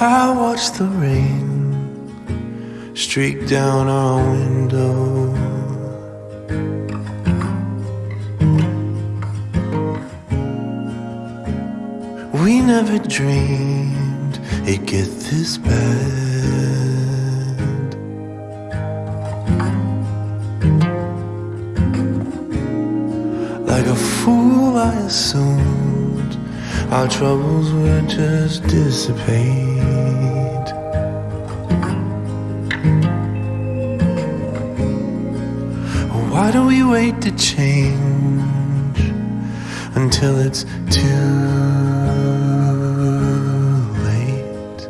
I watch the rain streak down our window. We never dreamed it'd get this bad. Like a fool, I assumed our troubles would just dissipate. Why do we wait to change until it's too late?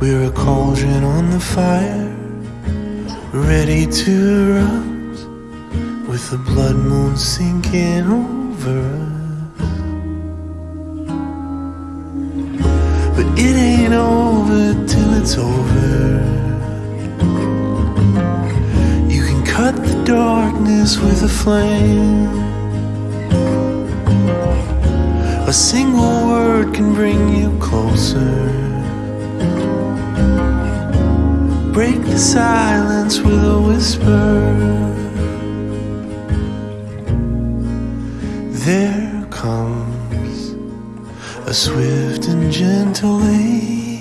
We're a cauldron on the fire, ready to erupt, with the blood moon sinking over us. But it ain't over till it's over. You can cut the darkness with a flame. A single word can bring you closer. Break the silence with a whisper. There comes a swift and gentle aid.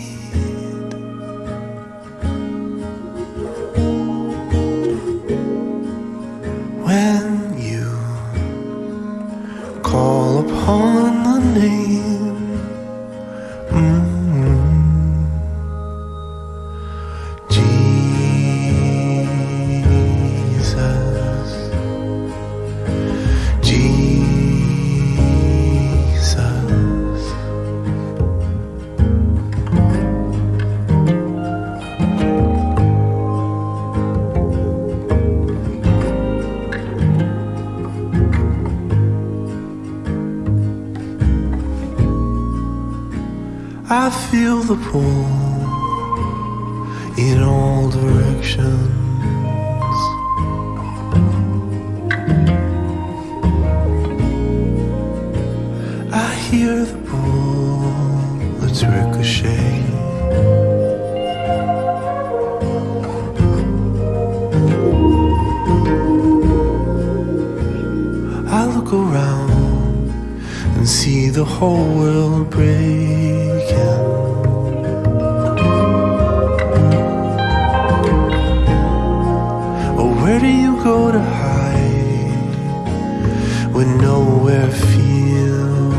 I feel the pull in all directions. I hear the bullets ricochet. I look around and see the whole world breaking. Oh, where do you go to hide when nowhere feels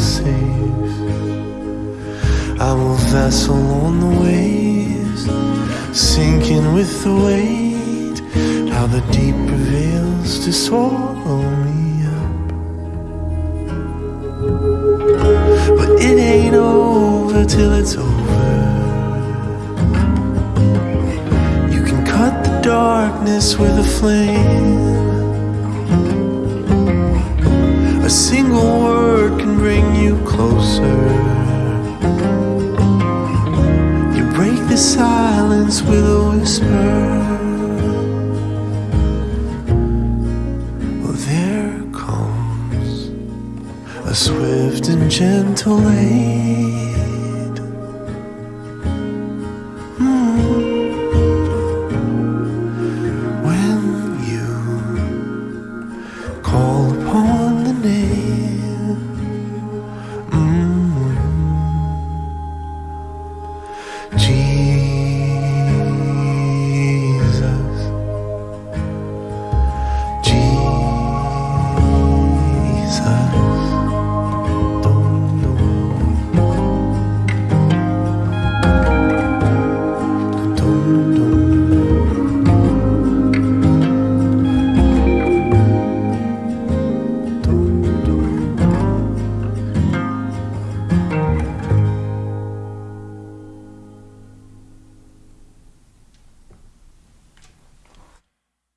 safe? I'm a vessel on the waves, sinking with the weight. How the deep prevails to swallow me till it's over. You can cut the darkness with a flame. A single word can bring you closer. You break the silence with a whisper. Well, there comes a swift and gentle aid. you.